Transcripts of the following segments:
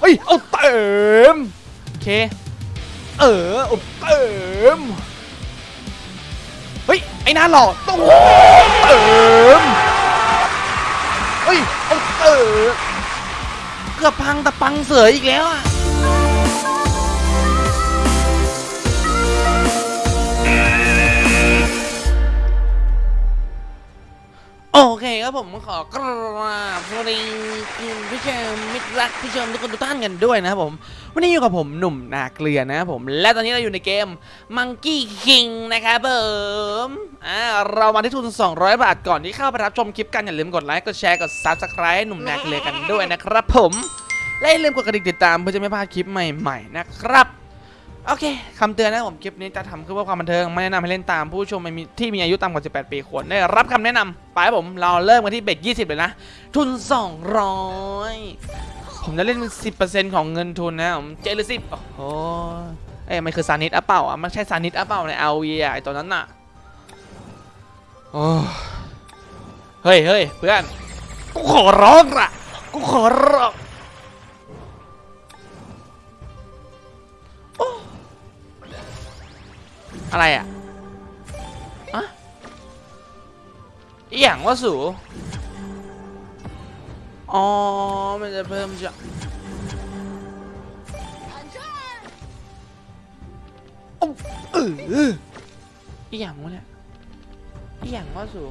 เฮ้ย เอาเต็มโอเค เออเอาเต็มเฮ้ย ไอ้หน้าหล่อต้องเติมเฮ้ย เอาเติมเกือบพังแต่ปังเสืออีกแล้วอะ อเคครับผมขอกราบสวัสดีคุณผู้ชมมิตรรักผู้ชมทุกคนทุกท่านกันด้วยนะครับผมวันนี้อยู่กับผมหนุ่มนาเกลือนะครับผมและตอนนี้เราอยู่ในเกม Monkey King นะครับผมอ่าเรามาที่ทุน 200 บาทก่อนที่เข้าไปรับชมคลิปกันอย่าลืมกดไลค์กดแชร์กด Subscribe หนุ่มนาเกลือกันด้วยนะครับผมและอย่าลืมกดกระดิ่งติดตามเพื่อจะไม่พลาดคลิปใหม่ๆนะครับ โอเคคำเตือนนะผมคลิปนี้จะทำเพื่อความบันเทิงไม่แนะนำให้เล่นตามผู้ชมที่มีอายุต่ำกว่า 18 ปีควรได้รับคำแนะนำไปผมเราเริ่มกันที่เบ็ด20 เลยนะ ทุน 200 ผมจะเล่น 10%ของเงินทุนนะผมเจหรือสิบโอ้โหเอ้ยมันคือซานิสอะเปล่าอะมันใช่ซานิสอะเปล่าในเอาวีไอตัวนั้นน่ะโอ้เฮ้ยเฮ้ยเพื่อนกูขอร้องละกูขอร้อง อะไรอะอะอหย่างว่าสูอ๋อ มันจะเพิ่มจะโอ้เอออหย่างวะเนี่ยอหย่างว่าสู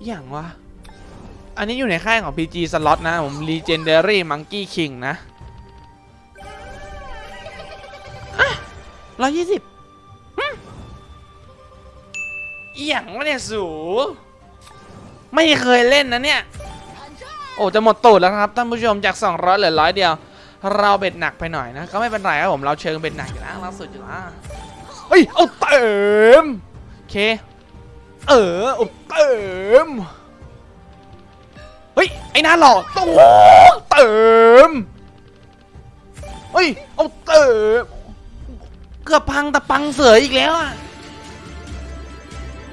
อหย่างวะ อันนี้อยู่ในค่ายของ PG Slot นะ ผม Legendary Monkey King นะร้อยยี่สิบ อหย่างวะเนี่ยสูไม่เคยเล่นนะเนี่ย โอ้จะหมดตูดแล้วครับท่านผู้ชมจาก 200เหลือร้อยเดียว เราเบ็ดหนักไปหน่อยนะ ก็ไม่เป็นไรครับผมเราเชิงเบ็ดหนักอยู่แล้วเราสุดอยู่แล้วเฮ้ยเอาเต็มโอเค เออเอาเต็มเฮ้ยไอ้น้าหล่อต้องเต็มเฮ้ยเอาเต็มเกือบพังแต่ปังเสืออีกแล้วอะ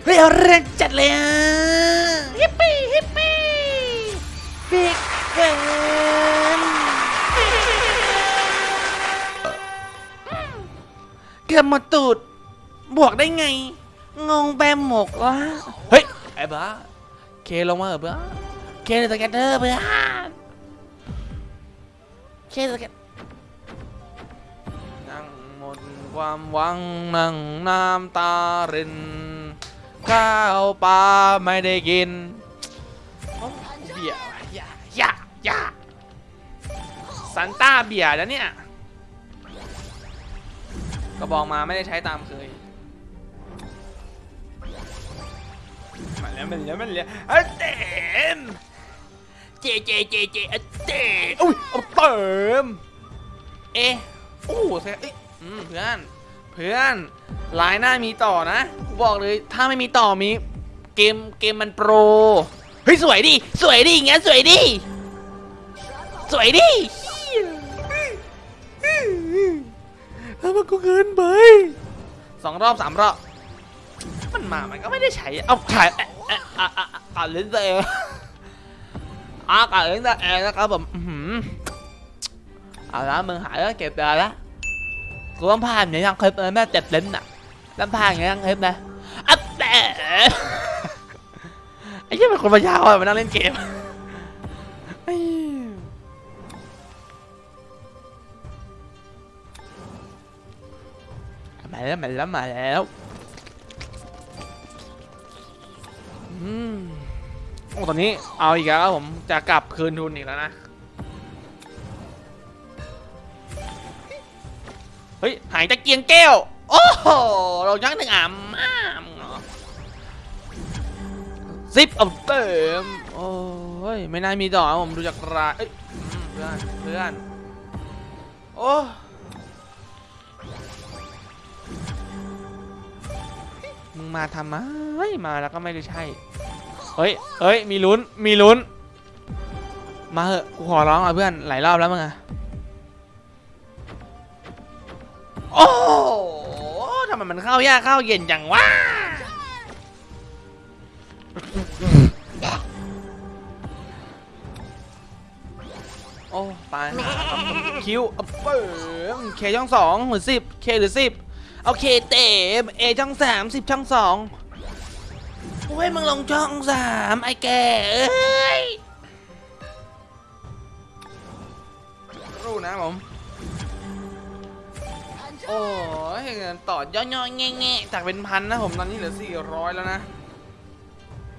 เฮ้ยเอาเรื่องจัดเลยอะฮิปปี้ฮิปปี้บิ๊กเกินเกือบหมดตูด บวกได้ไง งงแปมหมกวะเฮ้ย ไอ้บ้า เคลงมาเหรอเบ้าเคในสแกนเนอร์เพื่อนเคสแกนนั่งหมดความหวังนั่งน้ำตาริน ข้าวปลาไม่ได้กินโอ้เบียร์ว่ะอย่าอย่าอย่าซันต้าเบียร์แล้วเนี่ยกระบอกมาไม่ได้ใช้ตามเคยมาแล้วมันแล้วมันแล้วอะเต็มเจเจเจเจอะเต็มอุ้ยเอาเต็มเอ๊ะโอ้เซ่เอ้ยอืมเพื่อนเพื่อน ลายหน้ามีต่อนะกูบอกเลยถ้าไม่มีต่อมีเกมเกมมันโปรเฮ้ยสวยดิสวยดิอย่างเงี้ยสวยดิสวยดิทำไมกูเกินไปสองรอบสามรอบมันมา มันก็ไม่ได้ใช้เอาถ่ายเอ๊ะเอ๊ะอะอะอะอะเล่นตัวเองอะอะเล่นตัวเองนะครับผมอื้อหือเอาละมึงหายแล้วเก็บได้แล้วกูต้องพาอย่างนี้ยังคลิปเลยแม่เจ็บลิ้นอะ ต้องพาอย่างนี้ยังคลิปนะอัปแต่ไอ้เหี้ยเป็นคนปัญญาอ่อนมานั่งเล่นเกมไอ้มาแล้วมาแล้วมาแล้วอืมโอ้ตอนนี้เอาอีกแล้วครับผมจะกลับคืนทุนอีกแล้วนะ เฮ้ย หายตะเกียงแก้ว โอ้โหเรายักหนึ่งอ่ำอ้ามเหรอซิปเอาเต็มโอ้ยไม่น่ามีต่อครับผมดูจากรายเอ้ยเพื่อนเพื่อนโอ้มึงมาทำไมมาแล้วก็ไม่ได้ใช่เฮ้ยเฮ้ยมีลุ้นมีลุ้น มาเหอะกูขอร้องอะเพื่อนหลายรอบแล้วมึงอะโอ้ โหทำไมมันเข้ายากเข้าเย็นจังวะเโอ้ตายคิวเอาเปิมเคช่องสองหรือสิบเคหรือสิบเอาเคเต็มเอช่องสามสิบช่องสองโอ้ยมึงลงช่องสามไอ้แกเอ้ยรู้นะผม โอ้ยต่อย่อๆแง่ๆจากเป็นพันนะผมตอนนี้เหลือสี่ร้อยแล้วนะ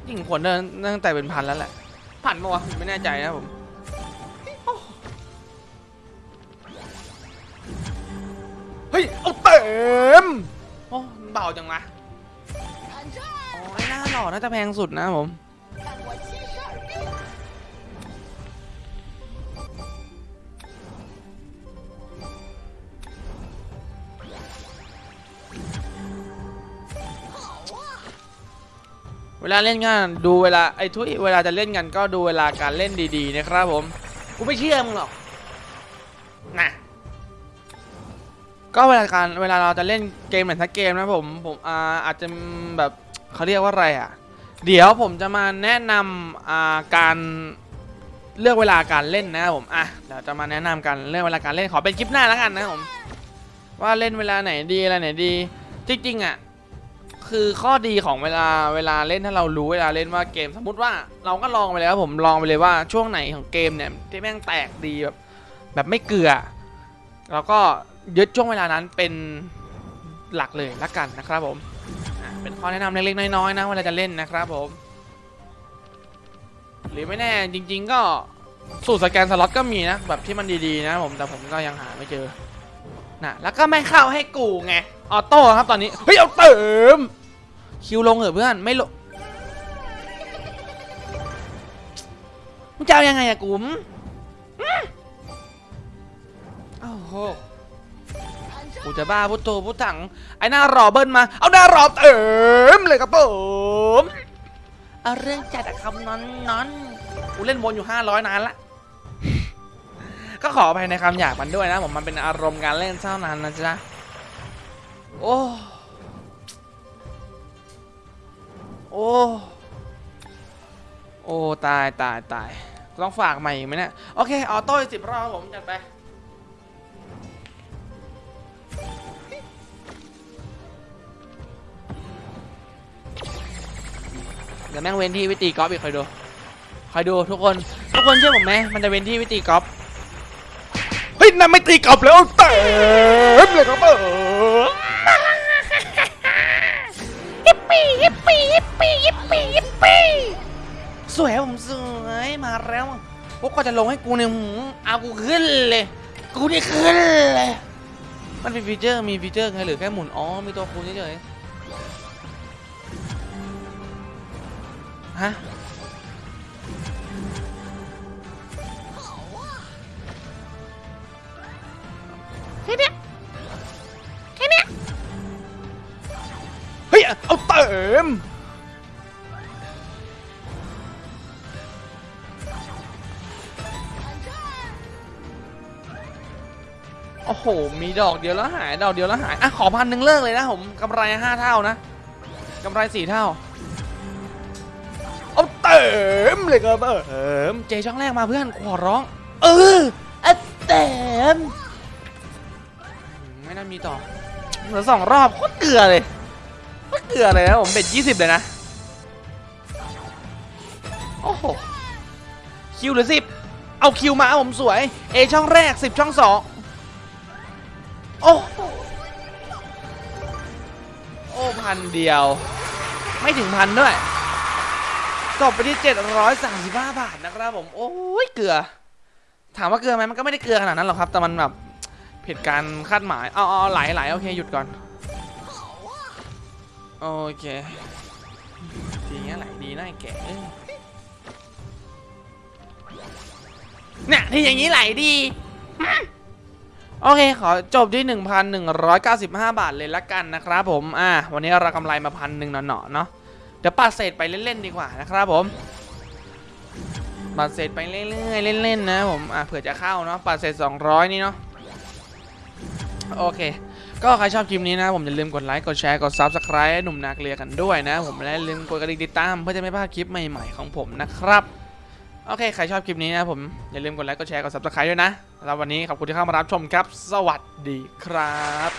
ยิ่งผลเดินตั้งแต่เป็นพันแล้วแหละพันปะวะไม่แน่ใจนะผมเฮ้ยเอาเต็มโอ้เบาจังวะโอ้ยหน้าหล่อน่าจะแพงสุดนะผม เวลาเล่นงานดูเวลาไอ้ทุยเวลาจะเล่นกันก็ดูเวลาการเล่นดีๆนะครับผมกูไม่เชื่อมึงหรอกนะก็เวลาการเวลาเราจะเล่นเกมไหนสักเกมนะผมผมอาอาจจะแบบเขาเรียกว่าอะไรอะ เดี๋ยวผมจะมาแนะนำอ่าการเลือกเวลาการเล่นนะผมอะเดี๋ยวจะมาแนะนำกันเรื่องเวลาการเล่นขอเป็นคลิปหน้าแล้วกันนะผมว่าเล่นเวลาไหนดีอะไรไหนดี จริงๆอะ คือข้อดีของเวลาเวลาเล่นถ้าเรารู้เวลาเล่นว่าเกม สมมติว่าเราก็ลองไปเลยครับผมลองไปเลยว่าช่วงไหนของเกมเนี่ยที่แม่งแตกดีแบบแบบไม่เกลือแล้วก็ยึดช่วงเวลานั้นเป็นหลักเลยละกันนะครับผมเป็นข้อแนะนำเล็กๆน้อยๆนะเวลาจะเล่นนะครับผม หรือไม่แน่จริง ๆ ก็สูตรสแกนสล็อตก็มีนะแบบที่มันดีๆนะผมแต่ผมก็ยังหาไม่เจอนะแล้วก็ไม่เข้าให้กูไง ออโต้ครับตอนนี้ เฮ้ย เอาเติม คิวลงเหรอะเพื่อนไม่ลงมึงจะเอายังไงอะกุ๋มอื้อโอ้โหกูจะบ้าพุทโธพุทถัง ไอ้หน้ารอเบิ้ลมา เอาหน้ารอเติมเลยครับผมเอาเรื่องจัดอะครับนอนนอนกูเล่นวนอยู่500นานละ ก็ขออภัยในคำหยาบมันด้วยนะผมมันเป็นอารมณ์การเล่นเท่านั้นนะจ๊ะ โอ้ โอ้ โอ้ ตายตายตายต้องฝากใหม่ไหมเนี่ย โอเค ออโต้สิบรอบผมจัดไป เดี๋ยวแม่งเว้นที่วิตีกอล์ฟอีกคอยดูคอยดูทุกคน ทุกคนเชื่อผมไหมมันจะเว้นที่วิตีกอล์ฟเฮ้ยนั่นไม่ตีกอล์ฟแล้วเต็มเลยครับเออ ปี้ยิปปี้ยิปปี้ยิปปี้ยิปปี้สวยผมสวยมาแล้วพวกก็จะลงให้กูเนี่ยหูเอากูขึ้นเลย กูนี่ขึ้นเลย มันเป็นฟีเจอร์มีฟีเจอร์ไงหรือแค่หมุนอ๋อมีตัวคูณเฉยๆฮะ ยเอาเติมโอ้โห มีดอกเดียวแล้วหาย ดอกเดียวแล้วหาย อะ ขอพันหนึ่งเลิกเลยนะผมกำไรห้าเท่านะกำไรสี่เท่า เอาเติมเลยครับเติมเจช่องแรกมาเพื่อน ขอร้อง เอออะเติมไม่น่ามีต่อเหลือสองรอบโคตรเกลือเลย เกลือเลยนะผมเบ็ดยี่สิบเลยนะ โอ้โห คิวหรือสิบเอาคิวมาผมสวย เอช่องแรกสิบช่องสองโอ้โหโอ้พันเดียว ไม่ถึงพันด้วยจบไปที่ 735 บาทนะครับผม โอ้ยเกลือ ถามว่าเกลือไหมมันก็ไม่ได้เกลือขนาดนั้นหรอกครับ แต่มันแบบผิดการคาดหมาย เอาเอาไหลไหลโอเค หยุดก่อน โอเค ทีนี้ไหลดีนะไอ้แกเอ้ยเนี่ยที่อย่างนี้ไหลดี โอเค ขอจบที่ 1,195 บาทเลยละกันนะครับผม อ่า วันนี้เรากำไรมาพันหนึ่งหน่อๆเนาะ เดี๋ยวปัดเศษไปเล่น ๆ ดีกว่านะครับผมปัดเศษไปเรื่อยๆเล่น ๆ นะผม อ่าเผื่อจะเข้าเนาะปัดเศษ 200 นี่เนาะ โอเค ก็ใครชอบคลิปนี้นะผมอย่าลืมกดไลค์กดแชร์กด Subscribe ให้หนุ่มนาเกลียกันด้วยนะ ผมและลืมกดกระดิ่งติดตามเพื่อจะไม่พลาดคลิปใหม่ๆของผมนะครับโอเคใครชอบคลิปนี้นะผมอย่าลืมกดไลค์กดแชร์กดซับสไคร b e ด้วยนะสำหรับวันนี้ขอบคุณที่เข้ามารับชมครับ สวัสดีครับ